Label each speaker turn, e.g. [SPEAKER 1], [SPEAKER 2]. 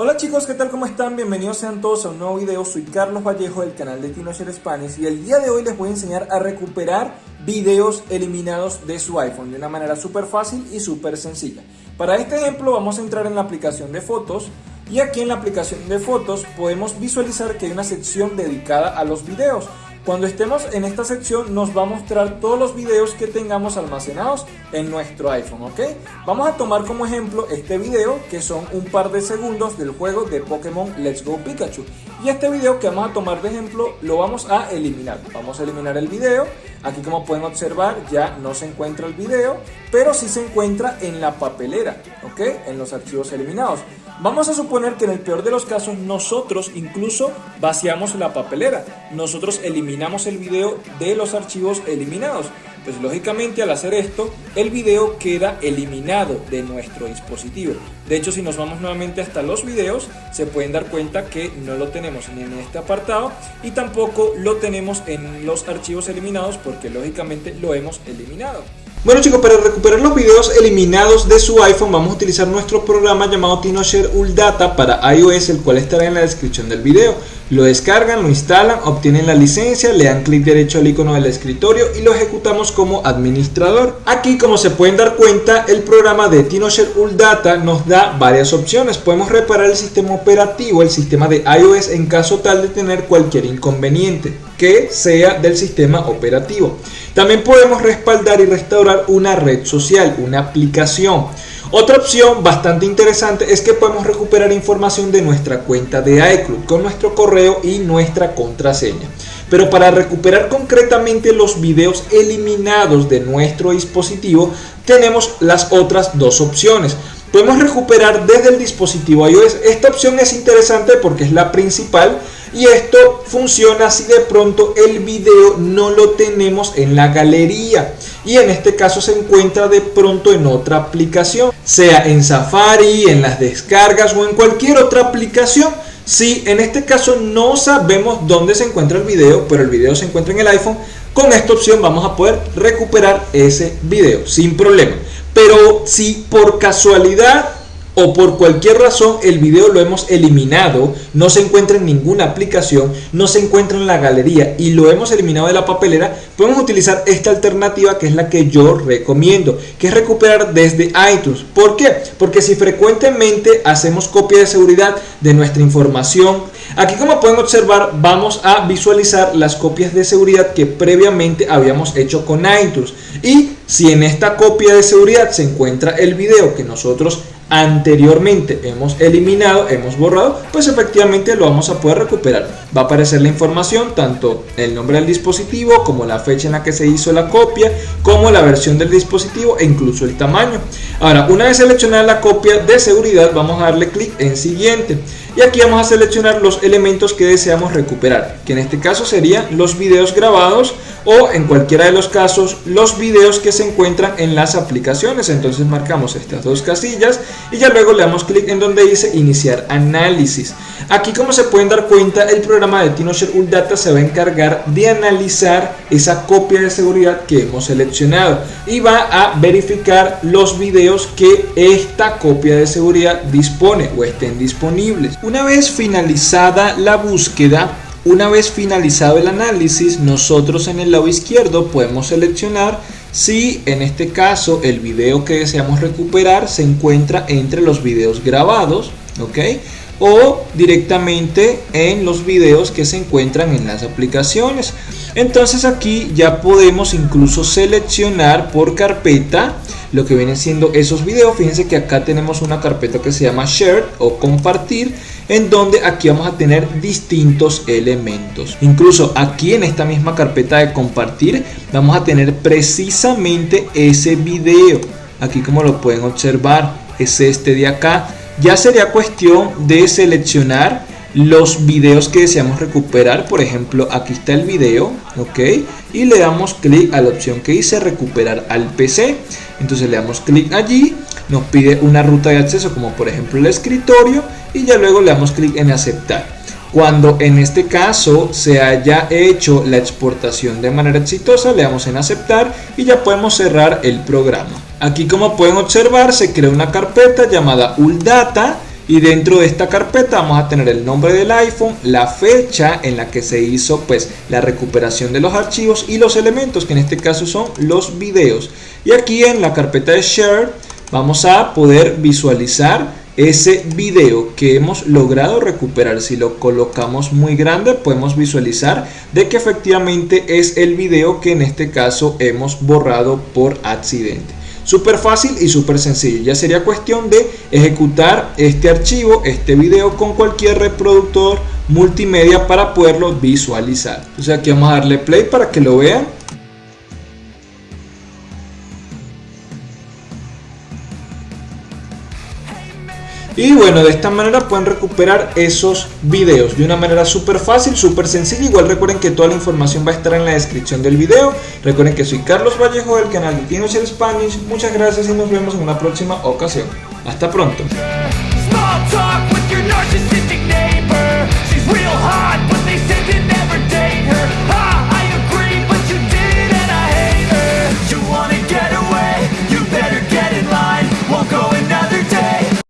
[SPEAKER 1] Hola chicos, ¿qué tal? ¿Cómo están? Bienvenidos sean todos a un nuevo video. Soy Carlos Vallejo del canal de TinoShare Spanish y el día de hoy les voy a enseñar a recuperar videos eliminados de su iPhone de una manera súper fácil y súper sencilla. Para este ejemplo vamos a entrar en la aplicación de fotos y aquí en la aplicación de fotos podemos visualizar que hay una sección dedicada a los videos. Cuando estemos en esta sección nos va a mostrar todos los videos que tengamos almacenados en nuestro iPhone, ¿ok? Vamos a tomar como ejemplo este video que son un par de segundos del juego de Pokémon Let's Go Pikachu. Y este video que vamos a tomar de ejemplo lo vamos a eliminar. Vamos a eliminar el video. Aquí como pueden observar ya no se encuentra el video, pero sí se encuentra en la papelera, ¿ok? En los archivos eliminados. Vamos a suponer que en el peor de los casos nosotros incluso vaciamos la papelera. Nosotros eliminamos el video de los archivos eliminados. Pues lógicamente al hacer esto, el video queda eliminado de nuestro dispositivo. De hecho, si nos vamos nuevamente hasta los videos, se pueden dar cuenta que no lo tenemos ni en este apartado y tampoco lo tenemos en los archivos eliminados porque lógicamente lo hemos eliminado.
[SPEAKER 2] Bueno chicos, para recuperar los videos eliminados de su iPhone vamos a utilizar nuestro programa llamado TinoShare Data para iOS, el cual estará en la descripción del video. Lo descargan, lo instalan, obtienen la licencia, le dan clic derecho al icono del escritorio y lo ejecutamos como administrador. Aquí como se pueden dar cuenta, el programa de TinoShare Data nos da varias opciones. Podemos reparar el sistema operativo, el sistema de iOS en caso tal de tener cualquier inconveniente que sea del sistema operativo. También podemos respaldar y restaurar una red social, una aplicación. Otra opción bastante interesante es que podemos recuperar información de nuestra cuenta de iCloud con nuestro correo y nuestra contraseña. Pero para recuperar concretamente los videos eliminados de nuestro dispositivo tenemos las otras dos opciones. Podemos recuperar desde el dispositivo iOS. Esta opción es interesante porque es la principal y esto funciona si de pronto el video no lo tenemos en la galería y en este caso se encuentra de pronto en otra aplicación, sea en Safari, en las descargas o en cualquier otra aplicación. Si en este caso no sabemos dónde se encuentra el video, pero el video se encuentra en el iPhone, con esta opción vamos a poder recuperar ese video sin problema. Pero si por casualidad o por cualquier razón el video lo hemos eliminado, no se encuentra en ninguna aplicación, no se encuentra en la galería y lo hemos eliminado de la papelera, podemos utilizar esta alternativa que es la que yo recomiendo, que es recuperar desde iTunes. ¿Por qué? Porque si frecuentemente hacemos copia de seguridad de nuestra información, aquí como pueden observar vamos a visualizar las copias de seguridad que previamente habíamos hecho con iTunes y si en esta copia de seguridad se encuentra el video que nosotros anteriormente hemos eliminado, hemos borrado, pues efectivamente lo vamos a poder recuperar. Va a aparecer la información, tanto el nombre del dispositivo, como la fecha en la que se hizo la copia, como la versión del dispositivo e incluso el tamaño. Ahora, una vez seleccionada la copia de seguridad, vamos a darle clic en siguiente. Y aquí vamos a seleccionar los elementos que deseamos recuperar, que en este caso serían los videos grabados o en cualquiera de los casos los videos que se encuentran en las aplicaciones. Entonces marcamos estas dos casillas y ya luego le damos clic en donde dice iniciar análisis. Aquí como se pueden dar cuenta el programa de TinoShare Data se va a encargar de analizar esa copia de seguridad que hemos seleccionado y va a verificar los videos que esta copia de seguridad dispone o estén disponibles. Una vez finalizada la búsqueda, una vez finalizado el análisis, nosotros en el lado izquierdo podemos seleccionar si en este caso el video que deseamos recuperar se encuentra entre los videos grabados, ¿ok? O directamente en los videos que se encuentran en las aplicaciones. Entonces aquí ya podemos incluso seleccionar por carpeta lo que vienen siendo esos videos. Fíjense que acá tenemos una carpeta que se llama Share o Compartir en donde aquí vamos a tener distintos elementos. Incluso aquí en esta misma carpeta de compartir vamos a tener precisamente ese video. Aquí como lo pueden observar es este de acá. Ya sería cuestión de seleccionar los videos que deseamos recuperar por ejemplo aquí está el video ok y le damos clic a la opción que dice recuperar al pc entonces le damos clic allí nos pide una ruta de acceso como por ejemplo el escritorio y ya luego le damos clic en aceptar. Cuando en este caso se haya hecho la exportación de manera exitosa le damos en aceptar y ya podemos cerrar el programa. Aquí como pueden observar se crea una carpeta llamada uldata y dentro de esta carpeta vamos a tener el nombre del iPhone, la fecha en la que se hizo pues la recuperación de los archivos y los elementos que en este caso son los videos. Y aquí en la carpeta de share vamos a poder visualizar ese video que hemos logrado recuperar. Si lo colocamos muy grande podemos visualizar de que efectivamente es el video que en este caso hemos borrado por accidente. Súper fácil y súper sencillo. Ya sería cuestión de ejecutar este archivo, este video con cualquier reproductor multimedia para poderlo visualizar. Entonces aquí vamos a darle play para que lo vean. Y bueno, de esta manera pueden recuperar esos videos de una manera súper fácil, súper sencilla. Igual recuerden que toda la información va a estar en la descripción del video. Recuerden que soy Carlos Vallejo del canal de Tinocher Spanish. Muchas gracias y nos vemos en una próxima ocasión. Hasta pronto.